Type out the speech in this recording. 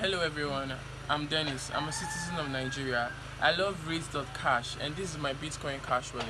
Hello everyone, I'm Dennis. I'm a citizen of Nigeria. I love Cash, and this is my Bitcoin Cash wallet.